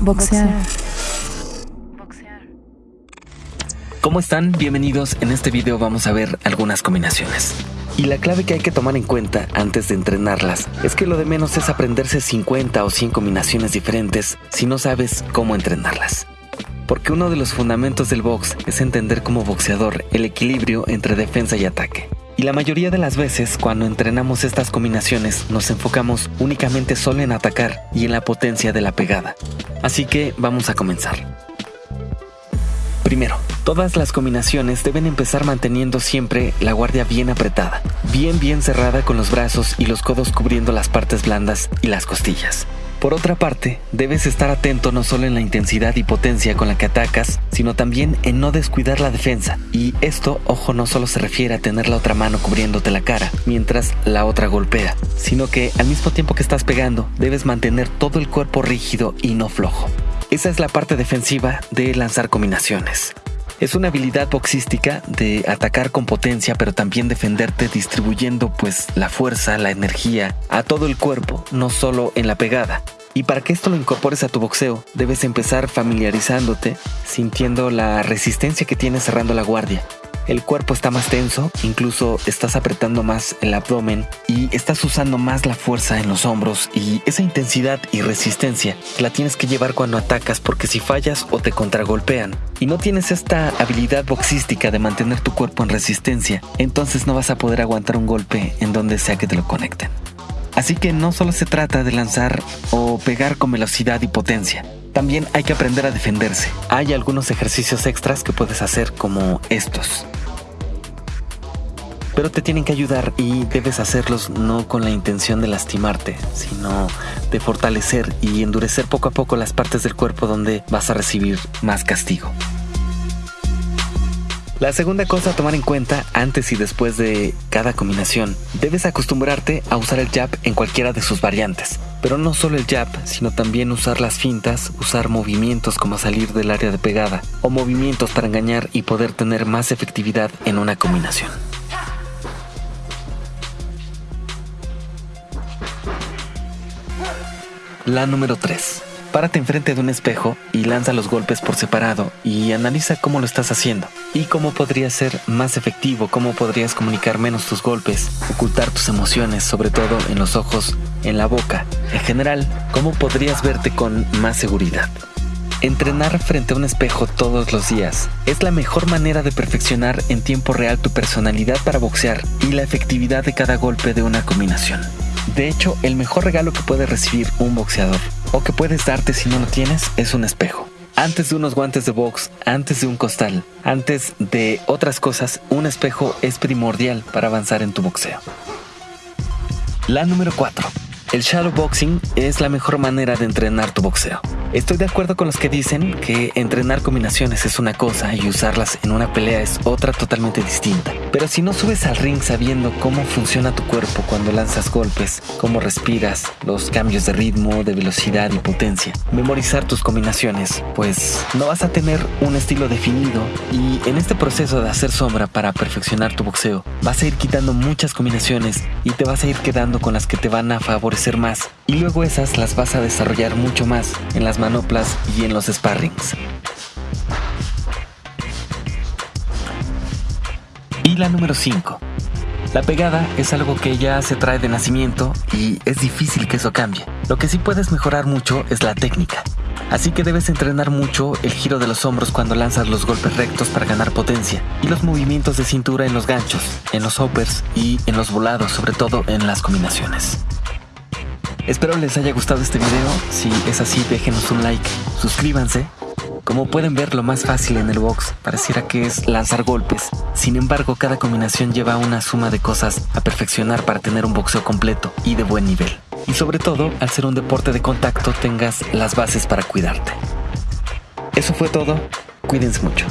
Boxear. ¿Cómo están? Bienvenidos. En este video vamos a ver algunas combinaciones. Y la clave que hay que tomar en cuenta antes de entrenarlas es que lo de menos es aprenderse 50 o 100 combinaciones diferentes si no sabes cómo entrenarlas. Porque uno de los fundamentos del box es entender como boxeador el equilibrio entre defensa y ataque. Y la mayoría de las veces cuando entrenamos estas combinaciones nos enfocamos únicamente solo en atacar y en la potencia de la pegada. Así que vamos a comenzar. Primero, todas las combinaciones deben empezar manteniendo siempre la guardia bien apretada, bien bien cerrada con los brazos y los codos cubriendo las partes blandas y las costillas. Por otra parte, debes estar atento no solo en la intensidad y potencia con la que atacas, sino también en no descuidar la defensa. Y esto, ojo, no solo se refiere a tener la otra mano cubriéndote la cara mientras la otra golpea, sino que al mismo tiempo que estás pegando, debes mantener todo el cuerpo rígido y no flojo. Esa es la parte defensiva de lanzar combinaciones. Es una habilidad boxística de atacar con potencia, pero también defenderte distribuyendo pues la fuerza, la energía a todo el cuerpo, no solo en la pegada. Y para que esto lo incorpores a tu boxeo, debes empezar familiarizándote, sintiendo la resistencia que tienes cerrando la guardia, el cuerpo está más tenso, incluso estás apretando más el abdomen y estás usando más la fuerza en los hombros y esa intensidad y resistencia la tienes que llevar cuando atacas porque si fallas o te contragolpean y no tienes esta habilidad boxística de mantener tu cuerpo en resistencia, entonces no vas a poder aguantar un golpe en donde sea que te lo conecten. Así que no solo se trata de lanzar o pegar con velocidad y potencia, también hay que aprender a defenderse. Hay algunos ejercicios extras que puedes hacer como estos pero te tienen que ayudar y debes hacerlos no con la intención de lastimarte, sino de fortalecer y endurecer poco a poco las partes del cuerpo donde vas a recibir más castigo. La segunda cosa a tomar en cuenta antes y después de cada combinación, debes acostumbrarte a usar el jab en cualquiera de sus variantes. Pero no solo el jab, sino también usar las fintas, usar movimientos como salir del área de pegada, o movimientos para engañar y poder tener más efectividad en una combinación. La número 3. Párate enfrente de un espejo y lanza los golpes por separado y analiza cómo lo estás haciendo y cómo podría ser más efectivo, cómo podrías comunicar menos tus golpes, ocultar tus emociones, sobre todo en los ojos, en la boca. En general, cómo podrías verte con más seguridad. Entrenar frente a un espejo todos los días es la mejor manera de perfeccionar en tiempo real tu personalidad para boxear y la efectividad de cada golpe de una combinación. De hecho, el mejor regalo que puede recibir un boxeador, o que puedes darte si no lo tienes, es un espejo. Antes de unos guantes de box, antes de un costal, antes de otras cosas, un espejo es primordial para avanzar en tu boxeo. La número 4. El shadow boxing es la mejor manera de entrenar tu boxeo. Estoy de acuerdo con los que dicen que entrenar combinaciones es una cosa y usarlas en una pelea es otra totalmente distinta. Pero si no subes al ring sabiendo cómo funciona tu cuerpo cuando lanzas golpes, cómo respiras, los cambios de ritmo, de velocidad y potencia, memorizar tus combinaciones, pues no vas a tener un estilo definido y en este proceso de hacer sombra para perfeccionar tu boxeo, vas a ir quitando muchas combinaciones y te vas a ir quedando con las que te van a favorecer más y luego esas las vas a desarrollar mucho más en las manoplas y en los sparrings. Y la número 5. La pegada es algo que ya se trae de nacimiento y es difícil que eso cambie. Lo que sí puedes mejorar mucho es la técnica. Así que debes entrenar mucho el giro de los hombros cuando lanzas los golpes rectos para ganar potencia y los movimientos de cintura en los ganchos, en los hoppers y en los volados, sobre todo en las combinaciones. Espero les haya gustado este video. Si es así, déjenos un like, suscríbanse. Como pueden ver, lo más fácil en el box pareciera que es lanzar golpes. Sin embargo, cada combinación lleva una suma de cosas a perfeccionar para tener un boxeo completo y de buen nivel. Y sobre todo, al ser un deporte de contacto, tengas las bases para cuidarte. Eso fue todo. Cuídense mucho.